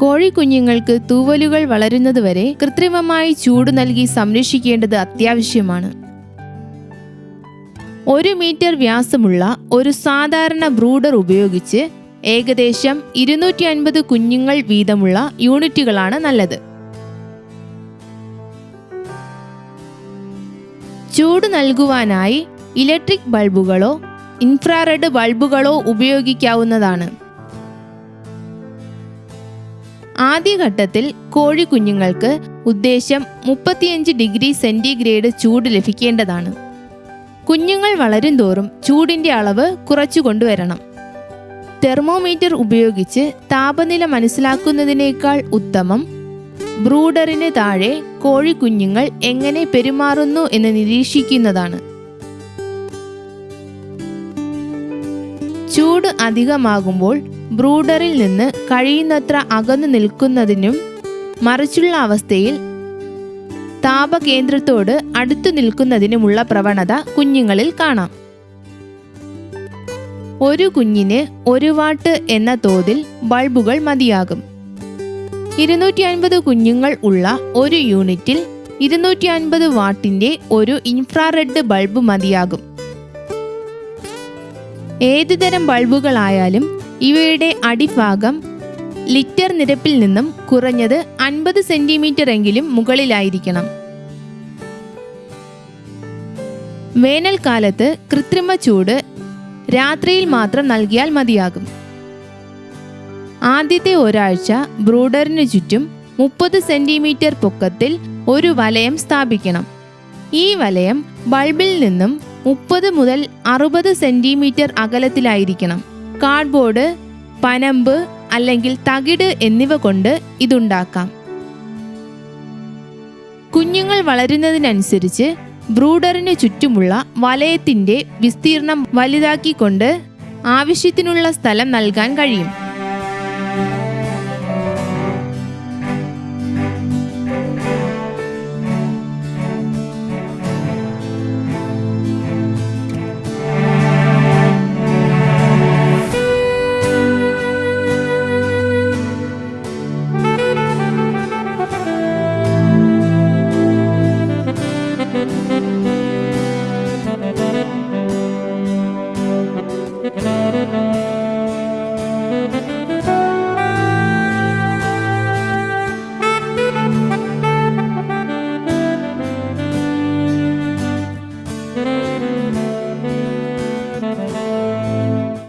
കോഴിക്കുഞ്ഞുങ്ങൾക്ക് തൂവലുകൾ വളരുന്നതുവരെ കൃത്രിമമായി ചൂട് നൽകി സംരക്ഷിക്കേണ്ടത് അത്യാവശ്യമാണ്. ഒരു മീറ്റർ വ്യാസമുള്ള ഒരു സാധാരണ ബ്രൂഡർ ഉപയോഗിച്ച് ഏകദേശം ഇരുന്നൂറ്റി അൻപത് കുഞ്ഞുങ്ങൾ വീതമുള്ള യൂണിറ്റുകളാണ് നല്ലത്. ചൂട് നൽകുവാനായി ഇലക്ട്രിക് ബൾബുകളോ ഇൻഫ്രാറെഡ് ബൾബുകളോ ഉപയോഗിക്കാവുന്നതാണ്. ആദ്യഘട്ടത്തിൽ കോഴിക്കുഞ്ഞുങ്ങൾക്ക് ഉദ്ദേശം മുപ്പത്തിയഞ്ച് ഡിഗ്രി സെന്റിഗ്രേഡ് ചൂട് ലഭിക്കേണ്ടതാണ്. കുഞ്ഞുങ്ങൾ വളരും തോറും ചൂടിന്റെ അളവ് കുറച്ചു കൊണ്ടുവരണം. തെർമോമീറ്റർ ഉപയോഗിച്ച് താപനില മനസ്സിലാക്കുന്നതിനേക്കാൾ ഉത്തമം ബ്രൂഡറിന് താഴെ കോഴിക്കുഞ്ഞുങ്ങൾ എങ്ങനെ പെരുമാറുന്നു എന്ന് നിരീക്ഷിക്കുന്നതാണ്. ചൂട് അധികമാകുമ്പോൾ ബ്രൂഡറിൽ നിന്ന് കഴിയുന്നത്ര അകന്നു നിൽക്കുന്നതിനും മറിച്ചുള്ള അവസ്ഥയിൽ താപകേന്ദ്രത്തോട് അടുത്തു നിൽക്കുന്നതിനുമുള്ള പ്രവണത കുഞ്ഞുങ്ങളിൽ കാണാം. ഒരു കുഞ്ഞിന് ഒരു വാട്ട് എന്ന തോതിൽ ബൾബുകൾ മതിയാകും. ഇരുന്നൂറ്റി അൻപത് കുഞ്ഞുങ്ങൾ ഉള്ള ഒരു യൂണിറ്റിൽ ഇരുന്നൂറ്റി അൻപത് വാട്ടിന്റെ ഒരു ഇൻഫ്രാറെഡ് ബൾബ് മതിയാകും. ഏതുതരം ബൾബുകളായാലും ഇവയുടെ അടിഭാഗം ലിറ്റർ നിരപ്പിൽ നിന്നും കുറഞ്ഞത് അൻപത് സെന്റിമീറ്റർ എങ്കിലും മുകളിലായിരിക്കണം. വേനൽക്കാലത്ത് കൃത്രിമ ചൂട് രാത്രിയിൽ മാത്രം നൽകിയാൽ മതിയാകും. ആദ്യത്തെ ഒരാഴ്ച ബ്രൂഡറിനു ചുറ്റും മുപ്പത് സെന്റിമീറ്റർ പൊക്കത്തിൽ ഒരു വലയം സ്ഥാപിക്കണം. ഈ വലയം ബൾബിൽ നിന്നും മുപ്പത് മുതൽ അറുപത് സെന്റിമീറ്റർ അകലത്തിലായിരിക്കണം. കാർഡ്ബോർഡ് പനമ്പ് അല്ലെങ്കിൽ തകിട് എന്നിവ കൊണ്ട് ഇതുണ്ടാക്കാം. കുഞ്ഞുങ്ങൾ വളരുന്നതിനനുസരിച്ച് ബ്രൂഡറിന് ചുറ്റുമുള്ള വലയത്തിന്റെ വിസ്തീർണം വലുതാക്കിക്കൊണ്ട് ആവശ്യത്തിനുള്ള സ്ഥലം നൽകാൻ കഴിയും.